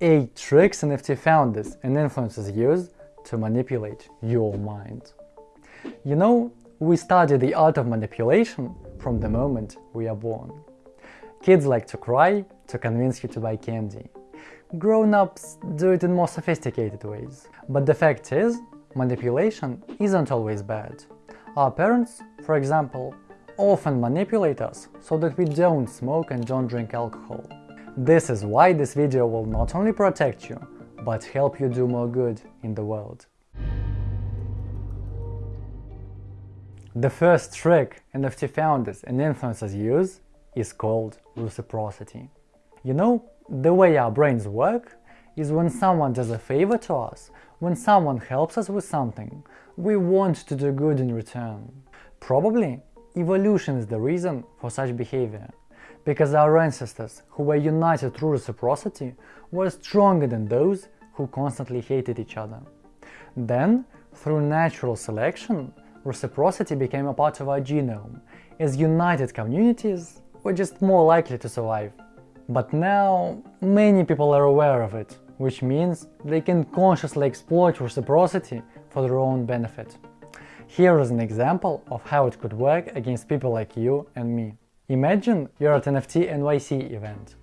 8 tricks NFT founders and influencers use to manipulate your mind. You know, we study the art of manipulation from the moment we are born. Kids like to cry to convince you to buy candy. Grown-ups do it in more sophisticated ways. But the fact is, manipulation isn't always bad. Our parents, for example, often manipulate us so that we don't smoke and don't drink alcohol. This is why this video will not only protect you, but help you do more good in the world. The first trick NFT founders and influencers use is called reciprocity. You know, the way our brains work is when someone does a favor to us, when someone helps us with something, we want to do good in return. Probably, evolution is the reason for such behavior because our ancestors, who were united through reciprocity, were stronger than those who constantly hated each other. Then, through natural selection, reciprocity became a part of our genome, as united communities were just more likely to survive. But now, many people are aware of it, which means they can consciously exploit reciprocity for their own benefit. Here is an example of how it could work against people like you and me. Imagine you're at an NFT NYC event.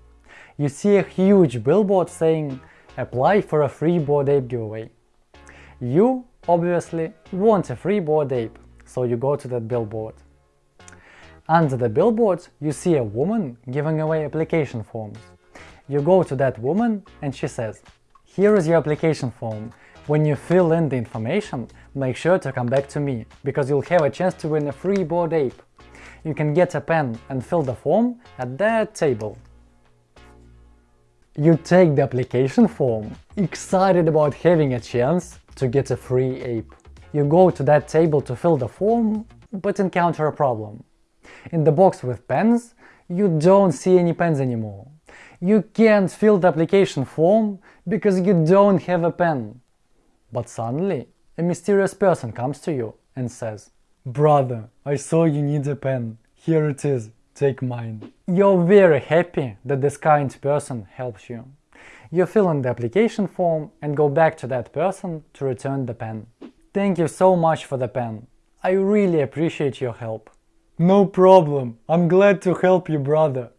You see a huge billboard saying apply for a free Bored Ape giveaway. You obviously want a free Bored Ape, so you go to that billboard. Under the billboard you see a woman giving away application forms. You go to that woman and she says, here is your application form. When you fill in the information, make sure to come back to me, because you'll have a chance to win a free Bored Ape you can get a pen and fill the form at that table. You take the application form, excited about having a chance to get a free ape. You go to that table to fill the form, but encounter a problem. In the box with pens, you don't see any pens anymore. You can't fill the application form because you don't have a pen. But suddenly, a mysterious person comes to you and says, Brother, I saw you need a pen. Here it is, take mine. You're very happy that this kind person helps you. You fill in the application form and go back to that person to return the pen. Thank you so much for the pen. I really appreciate your help. No problem, I'm glad to help you brother.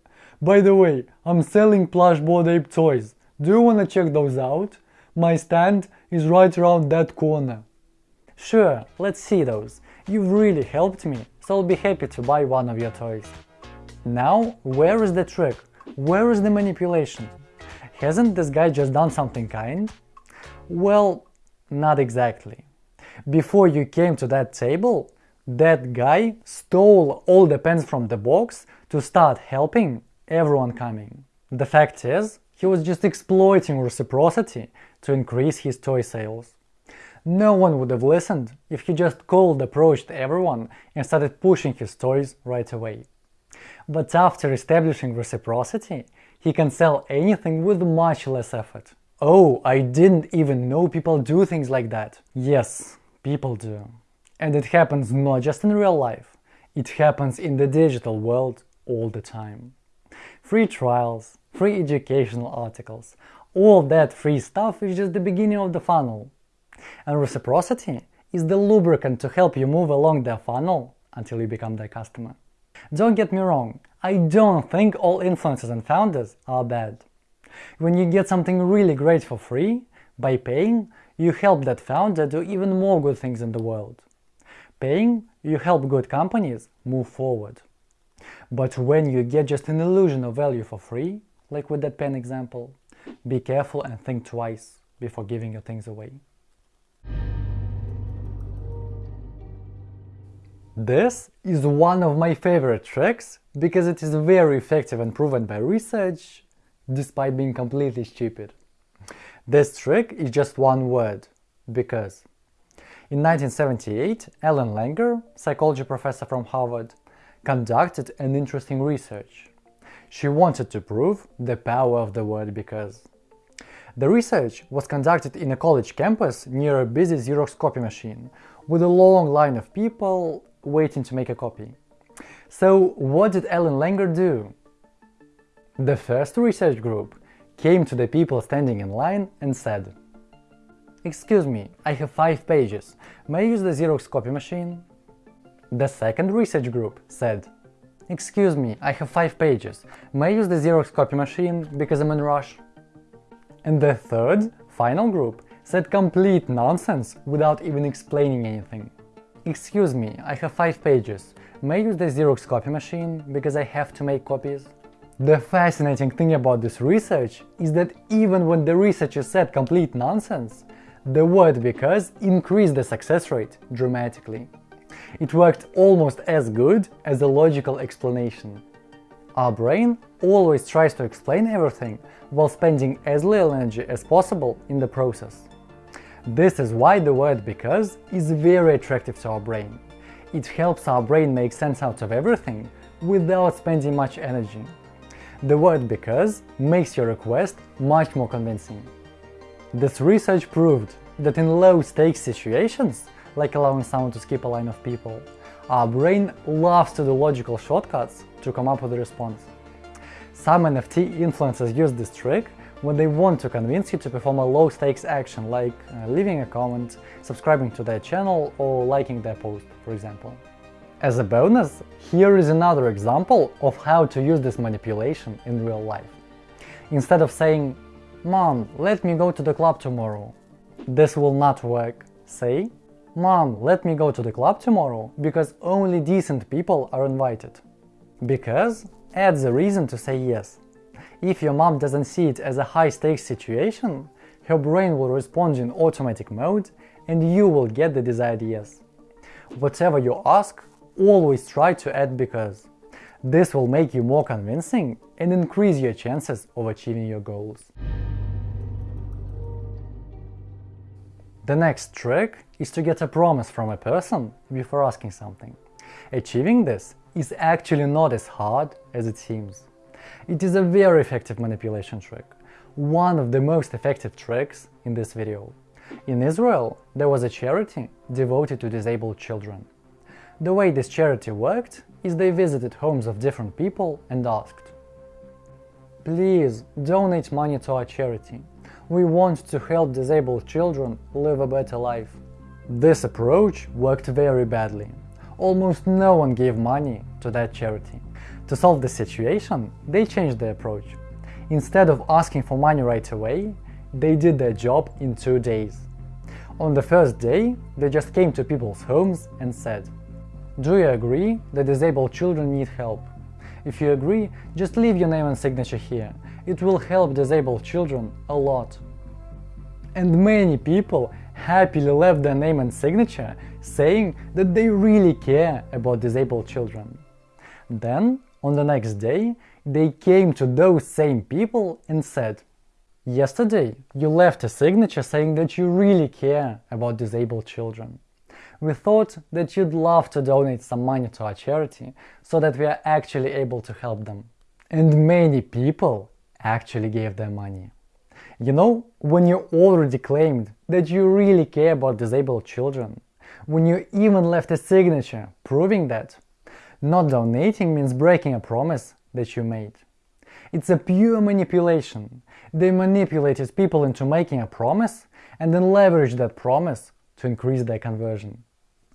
By the way, I'm selling plush Bored Ape toys. Do you wanna check those out? My stand is right around that corner. Sure, let's see those. You've really helped me, so I'll be happy to buy one of your toys. Now, where is the trick? Where is the manipulation? Hasn't this guy just done something kind? Well, not exactly. Before you came to that table, that guy stole all the pens from the box to start helping everyone coming. The fact is, he was just exploiting reciprocity to increase his toy sales. No one would have listened if he just cold approached everyone and started pushing his toys right away. But after establishing reciprocity, he can sell anything with much less effort. Oh, I didn't even know people do things like that. Yes, people do. And it happens not just in real life, it happens in the digital world all the time. Free trials, free educational articles, all that free stuff is just the beginning of the funnel. And reciprocity is the lubricant to help you move along the funnel until you become their customer. Don't get me wrong, I don't think all influencers and founders are bad. When you get something really great for free, by paying, you help that founder do even more good things in the world. Paying, you help good companies move forward. But when you get just an illusion of value for free, like with that pen example, be careful and think twice before giving your things away. This is one of my favorite tricks because it is very effective and proven by research, despite being completely stupid. This trick is just one word, because. In 1978, Ellen Langer, psychology professor from Harvard, conducted an interesting research. She wanted to prove the power of the word because. The research was conducted in a college campus near a busy Xerox copy machine, with a long line of people waiting to make a copy. So what did Ellen Langer do? The first research group came to the people standing in line and said, Excuse me, I have five pages. May I use the Xerox copy machine? The second research group said, Excuse me, I have five pages. May I use the Xerox copy machine because I'm in rush? And the third, final group said complete nonsense without even explaining anything. Excuse me, I have five pages. May I use the Xerox copy machine because I have to make copies? The fascinating thing about this research is that even when the researchers said complete nonsense, the word because increased the success rate dramatically. It worked almost as good as a logical explanation. Our brain always tries to explain everything while spending as little energy as possible in the process. This is why the word because is very attractive to our brain. It helps our brain make sense out of everything without spending much energy. The word because makes your request much more convincing. This research proved that in low-stakes situations, like allowing someone to skip a line of people, our brain loves to do logical shortcuts to come up with a response. Some NFT influencers use this trick when they want to convince you to perform a low-stakes action like uh, leaving a comment, subscribing to their channel or liking their post, for example. As a bonus, here is another example of how to use this manipulation in real life. Instead of saying, Mom, let me go to the club tomorrow, this will not work. Say, Mom, let me go to the club tomorrow because only decent people are invited. Because adds a reason to say yes. If your mom doesn't see it as a high-stakes situation, her brain will respond in automatic mode and you will get the desired yes. Whatever you ask, always try to add because. This will make you more convincing and increase your chances of achieving your goals. The next trick is to get a promise from a person before asking something. Achieving this is actually not as hard as it seems. It is a very effective manipulation trick, one of the most effective tricks in this video. In Israel, there was a charity devoted to disabled children. The way this charity worked is they visited homes of different people and asked, Please donate money to our charity. We want to help disabled children live a better life. This approach worked very badly. Almost no one gave money to that charity. To solve the situation, they changed the approach. Instead of asking for money right away, they did their job in two days. On the first day, they just came to people's homes and said, Do you agree that disabled children need help? If you agree, just leave your name and signature here. It will help disabled children a lot. And many people happily left their name and signature, saying that they really care about disabled children. Then, on the next day, they came to those same people and said, Yesterday, you left a signature saying that you really care about disabled children. We thought that you'd love to donate some money to our charity so that we are actually able to help them. And many people actually gave their money. You know, when you already claimed that you really care about disabled children, when you even left a signature proving that, not donating means breaking a promise that you made. It's a pure manipulation. They manipulated people into making a promise and then leveraged that promise to increase their conversion.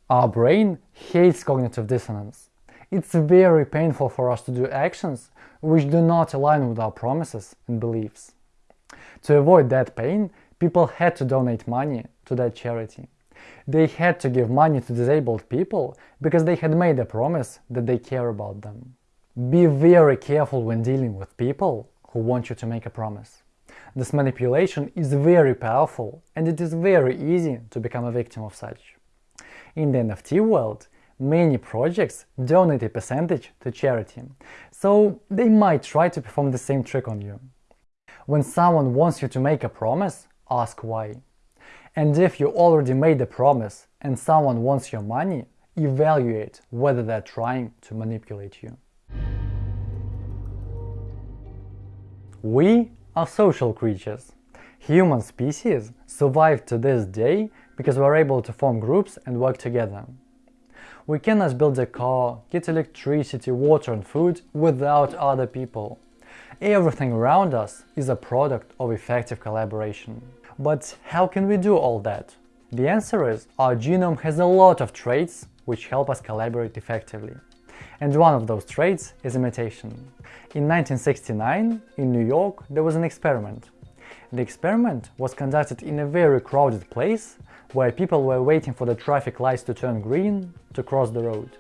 Our brain hates cognitive dissonance. It's very painful for us to do actions which do not align with our promises and beliefs. To avoid that pain, people had to donate money to that charity. They had to give money to disabled people because they had made a promise that they care about them. Be very careful when dealing with people who want you to make a promise. This manipulation is very powerful and it is very easy to become a victim of such. In the NFT world, many projects donate a percentage to charity, so they might try to perform the same trick on you. When someone wants you to make a promise, ask why. And if you already made a promise and someone wants your money, evaluate whether they're trying to manipulate you. We are social creatures. Human species survived to this day because we're able to form groups and work together. We cannot build a car, get electricity, water and food without other people. Everything around us is a product of effective collaboration. But how can we do all that? The answer is our genome has a lot of traits which help us collaborate effectively. And one of those traits is imitation. In 1969, in New York, there was an experiment. The experiment was conducted in a very crowded place where people were waiting for the traffic lights to turn green to cross the road.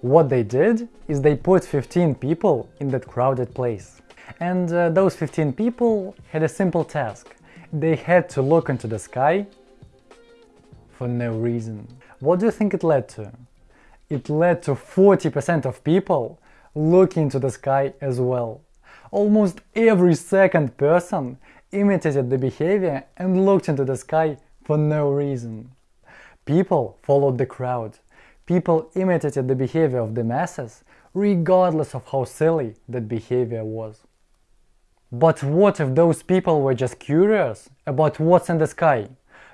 What they did is they put 15 people in that crowded place. And uh, those 15 people had a simple task. They had to look into the sky for no reason. What do you think it led to? It led to 40% of people looking into the sky as well. Almost every second person imitated the behavior and looked into the sky for no reason. People followed the crowd. People imitated the behavior of the masses, regardless of how silly that behavior was. But what if those people were just curious about what's in the sky?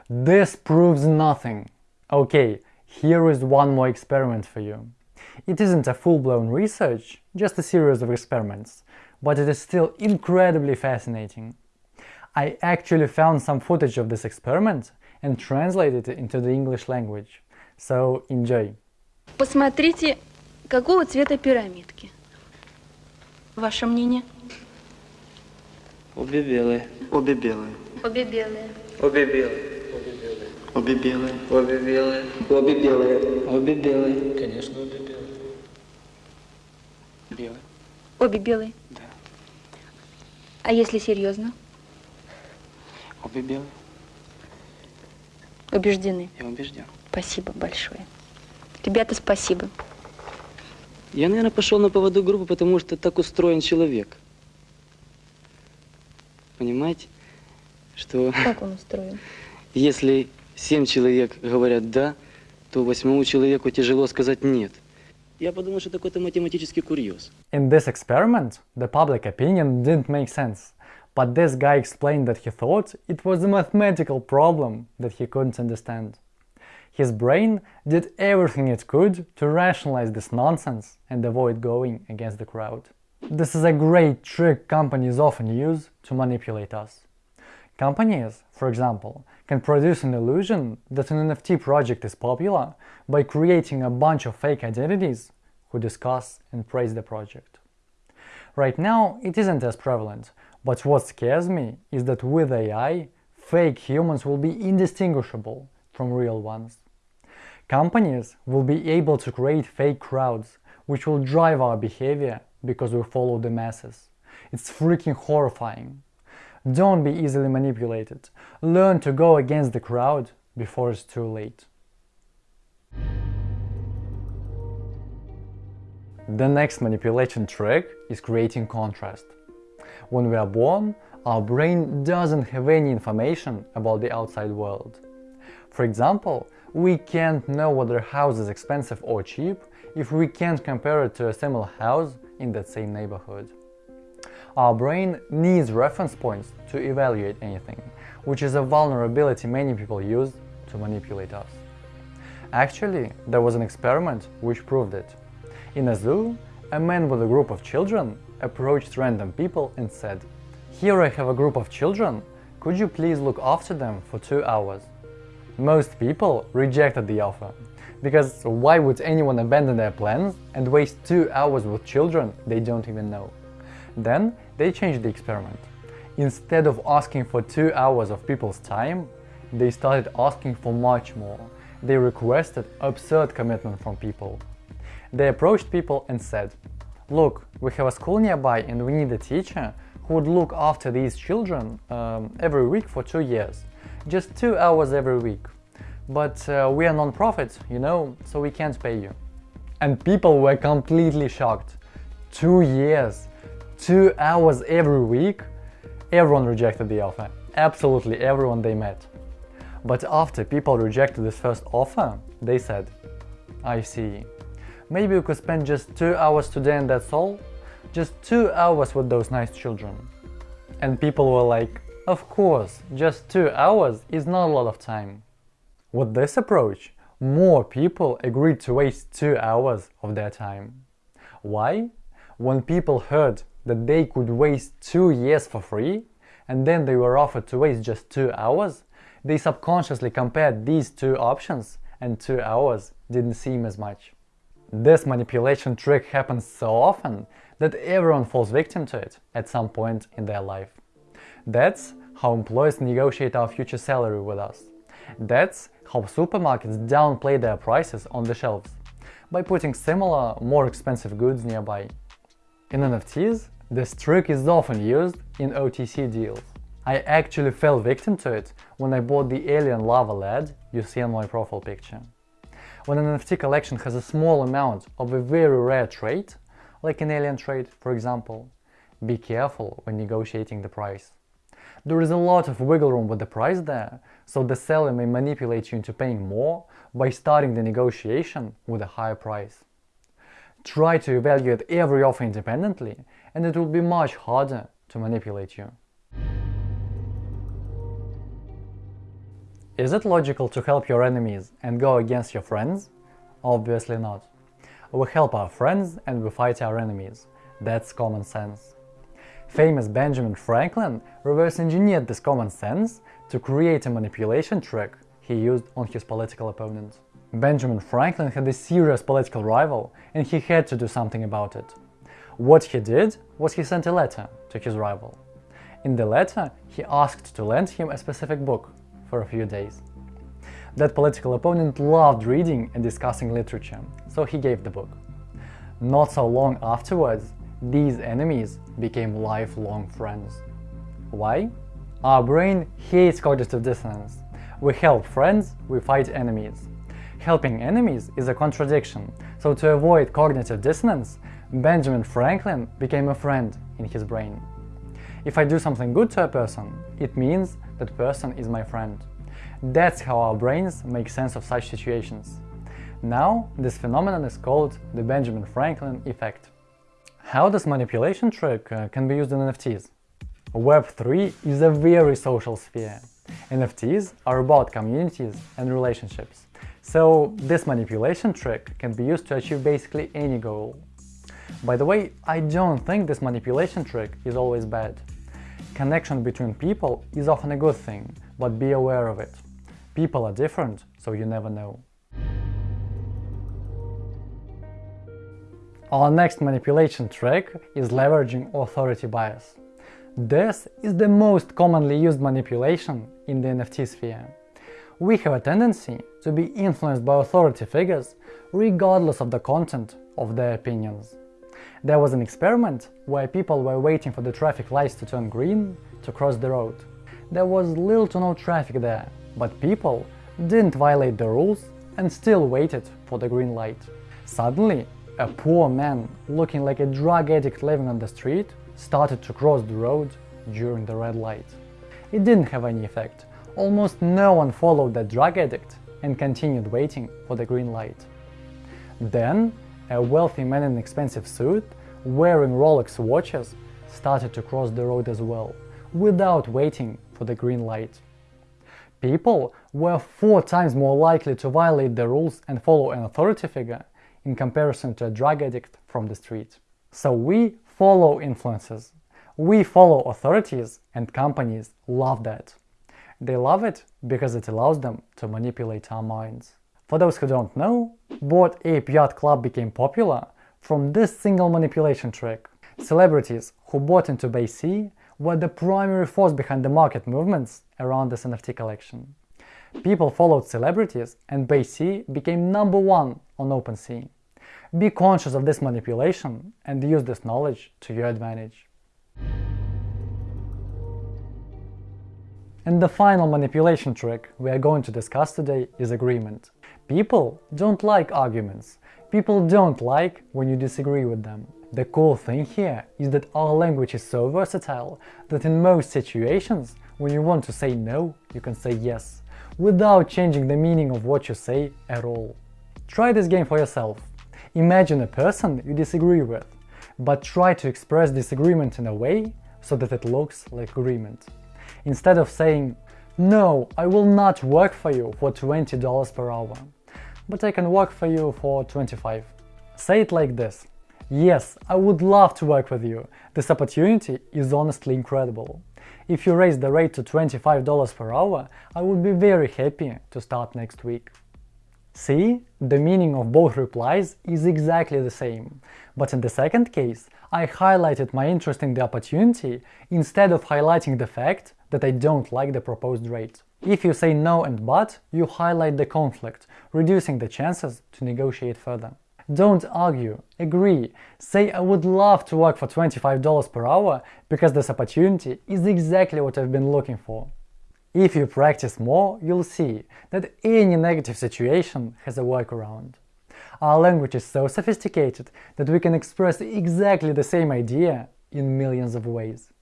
This proves nothing. Okay, here is one more experiment for you. It isn't a full-blown research, just a series of experiments, but it is still incredibly fascinating. I actually found some footage of this experiment and translated it into the English language. So enjoy. Посмотрите, какого цвета пирамидки. Ваше мнение? Обе белые. Обе белые. Обе белые. Обе белые. Обе белые. Обе белые. Обе белые. Обе белые. Конечно, обе белые. Белые. Обе белые. Да. А если серьезно? Обе белые. Убеждены. Я убежден. Спасибо большое. Ребята, спасибо. Я, наверное, пошел на поводу группы, потому что так устроен человек. Понимаете, что Как он устроен? если семь человек говорят «да», то восьмому человеку тяжело сказать «нет». Я подумал, что это какой-то математический курьез. In this experiment, the public opinion didn't make sense, but this guy explained that he thought it was a mathematical problem that he couldn't understand. His brain did everything it could to rationalize this nonsense and avoid going against the crowd. This is a great trick companies often use to manipulate us. Companies, for example, can produce an illusion that an NFT project is popular by creating a bunch of fake identities who discuss and praise the project. Right now, it isn't as prevalent, but what scares me is that with AI, fake humans will be indistinguishable from real ones. Companies will be able to create fake crowds, which will drive our behavior because we follow the masses. It's freaking horrifying. Don't be easily manipulated. Learn to go against the crowd before it's too late. The next manipulation trick is creating contrast. When we are born, our brain doesn't have any information about the outside world. For example, we can't know whether a house is expensive or cheap if we can't compare it to a similar house in that same neighborhood. Our brain needs reference points to evaluate anything, which is a vulnerability many people use to manipulate us. Actually, there was an experiment which proved it. In a zoo, a man with a group of children approached random people and said, Here I have a group of children, could you please look after them for two hours? Most people rejected the offer, because why would anyone abandon their plans and waste two hours with children they don't even know? Then they changed the experiment. Instead of asking for two hours of people's time, they started asking for much more. They requested absurd commitment from people. They approached people and said, Look, we have a school nearby and we need a teacher who would look after these children um, every week for two years. Just two hours every week. But uh, we are non-profit, you know, so we can't pay you. And people were completely shocked. Two years, two hours every week? Everyone rejected the offer. Absolutely everyone they met. But after people rejected this first offer, they said, I see. Maybe we could spend just two hours today and that's all? Just two hours with those nice children. And people were like, of course, just two hours is not a lot of time. With this approach, more people agreed to waste two hours of their time. Why? When people heard that they could waste two years for free, and then they were offered to waste just two hours, they subconsciously compared these two options and two hours didn't seem as much. This manipulation trick happens so often that everyone falls victim to it at some point in their life. That's how employers negotiate our future salary with us. That's how supermarkets downplay their prices on the shelves by putting similar, more expensive goods nearby. In NFTs, this trick is often used in OTC deals. I actually fell victim to it when I bought the Alien Lava LED you see on my profile picture. When an NFT collection has a small amount of a very rare trait, like an alien trait for example, be careful when negotiating the price. There is a lot of wiggle room with the price there, so the seller may manipulate you into paying more by starting the negotiation with a higher price. Try to evaluate every offer independently and it will be much harder to manipulate you. Is it logical to help your enemies and go against your friends? Obviously not. We help our friends and we fight our enemies. That's common sense. Famous Benjamin Franklin reverse engineered this common sense to create a manipulation trick he used on his political opponent. Benjamin Franklin had a serious political rival and he had to do something about it. What he did was he sent a letter to his rival. In the letter, he asked to lend him a specific book for a few days. That political opponent loved reading and discussing literature, so he gave the book. Not so long afterwards, these enemies became lifelong friends. Why? Our brain hates cognitive dissonance. We help friends, we fight enemies. Helping enemies is a contradiction, so to avoid cognitive dissonance, Benjamin Franklin became a friend in his brain. If I do something good to a person, it means that person is my friend. That's how our brains make sense of such situations. Now, this phenomenon is called the Benjamin Franklin effect. How this manipulation trick uh, can be used in NFTs? Web3 is a very social sphere. NFTs are about communities and relationships. So this manipulation trick can be used to achieve basically any goal. By the way, I don't think this manipulation trick is always bad. Connection between people is often a good thing, but be aware of it. People are different, so you never know. Our next manipulation trick is leveraging authority bias. This is the most commonly used manipulation in the NFT sphere. We have a tendency to be influenced by authority figures regardless of the content of their opinions. There was an experiment where people were waiting for the traffic lights to turn green to cross the road. There was little to no traffic there, but people didn't violate the rules and still waited for the green light. Suddenly, a poor man, looking like a drug addict living on the street, started to cross the road during the red light. It didn't have any effect. Almost no one followed that drug addict and continued waiting for the green light. Then, a wealthy man in an expensive suit, wearing Rolex watches, started to cross the road as well, without waiting for the green light. People were four times more likely to violate the rules and follow an authority figure in comparison to a drug addict from the street. So we follow influences. We follow authorities and companies love that. They love it because it allows them to manipulate our minds. For those who don't know, Bored Ape Yacht Club became popular from this single manipulation trick. Celebrities who bought into BAYC were the primary force behind the market movements around this NFT collection. People followed celebrities and BAYC became number one on OpenSea. Be conscious of this manipulation and use this knowledge to your advantage. And the final manipulation trick we are going to discuss today is agreement. People don't like arguments. People don't like when you disagree with them. The cool thing here is that our language is so versatile that in most situations, when you want to say no, you can say yes, without changing the meaning of what you say at all. Try this game for yourself. Imagine a person you disagree with, but try to express disagreement in a way so that it looks like agreement. Instead of saying, no, I will not work for you for $20 per hour, but I can work for you for 25. Say it like this. Yes, I would love to work with you. This opportunity is honestly incredible. If you raise the rate to $25 per hour, I would be very happy to start next week. See, the meaning of both replies is exactly the same, but in the second case, I highlighted my interest in the opportunity instead of highlighting the fact that I don't like the proposed rate. If you say no and but, you highlight the conflict, reducing the chances to negotiate further. Don't argue, agree, say I would love to work for $25 per hour because this opportunity is exactly what I've been looking for. If you practice more, you'll see that any negative situation has a workaround. Our language is so sophisticated that we can express exactly the same idea in millions of ways.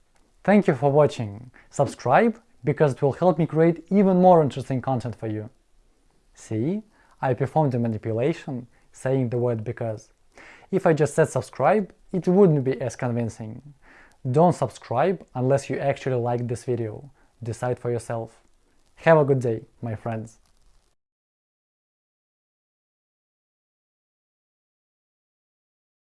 Thank you for watching. Subscribe because it will help me create even more interesting content for you. See, I performed a manipulation saying the word because. If I just said subscribe, it wouldn't be as convincing. Don't subscribe unless you actually like this video. Decide for yourself. Have a good day, my friends.